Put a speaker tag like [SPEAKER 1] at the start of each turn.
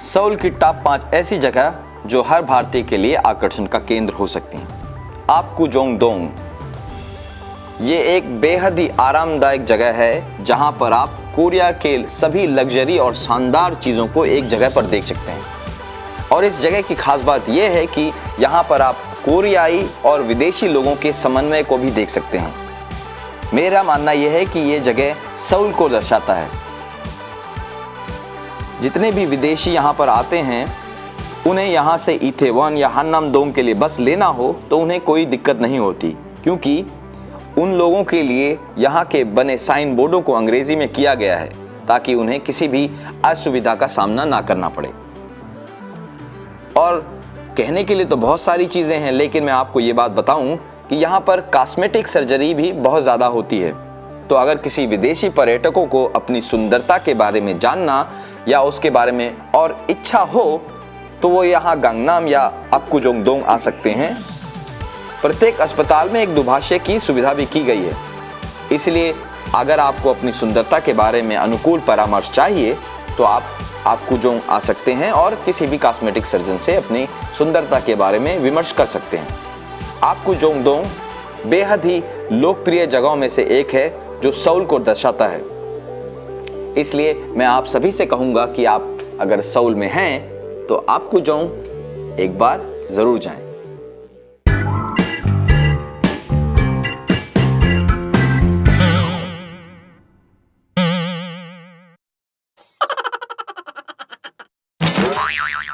[SPEAKER 1] Saul की top पाँच ऐसी जगह जो हर भारतीय के लिए आकर्षण का केंद्र हो सकती हैं। आपकू जोंग दोंग। ये एक बेहद ही आरामदायक जगह है, जहाँ पर आप कोरिया के सभी लग्जरी और शानदार चीज़ों को एक जगह पर देख सकते हैं। और इस जगह की खास बात यह है कि यहाँ पर आप कोरियाई और विदेशी लोगों के समन्वय को भी देख सकते हैं। मेरा मानना यह है कि ये जगह सऊल को दर्शाता है। जितने भी विदेशी यहाँ पर आते हैं, उन्हें यहाँ से इथेवन या हन्नाम दोंग के लिए बस लेना हो तो उन्हें कोई दिक्कत नहीं होती। क्योंकि उन लोगों के लिए यहाँ के बने साइन बोर्डों को अंग्रेज़ी में किया गया है, ताकि उन्हें किसी भी असुविधा का सामना ना करना पड़े। और कहने के लिए तो बहुत सारी चीज़ें हैं, लेकिन मैं आपको ये बात बताऊँ कि यहाँ पर कॉस्मेटिक सर्जरी भी बहुत ज़्यादा होती है। तो अगर किसी विदेशी पर्यटकों को अपनी सुंदरता के बारे में जानना या उसके बारे में और इच्छा हो तो वो यहाँ गंगनाम या अपकुजोंगदोंग आ सकते हैं। प्रत्येक अस्पताल में एक दुभाषय की सुविधा भी की गई है। इसलिए अगर आपको अपनी सुंदरता के बारे में अनुकूल परामर्श चाहिए तो आप आपको जो आ सकते हैं और किसी भी कॉस्मेटिक सर्जन से अपनी सुंदरता के बारे में विमर्श कर सकते हैं। आपको जोंगदोंग बेहद ही लोकप्रिय जगहों में से एक है, जो सऊल को दर्शाता है। इसलिए मैं आप सभी से कहूँगा कि आप अगर सऊल में हैं तो आपको जाऊँ एक बार ज़रूर जाएँ।